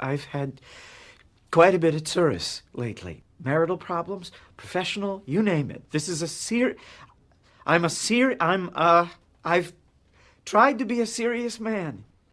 I've had quite a bit of tsuris lately. Marital problems, professional, you name it. This is a ser... I'm a ser... I'm, uh... I've tried to be a serious man.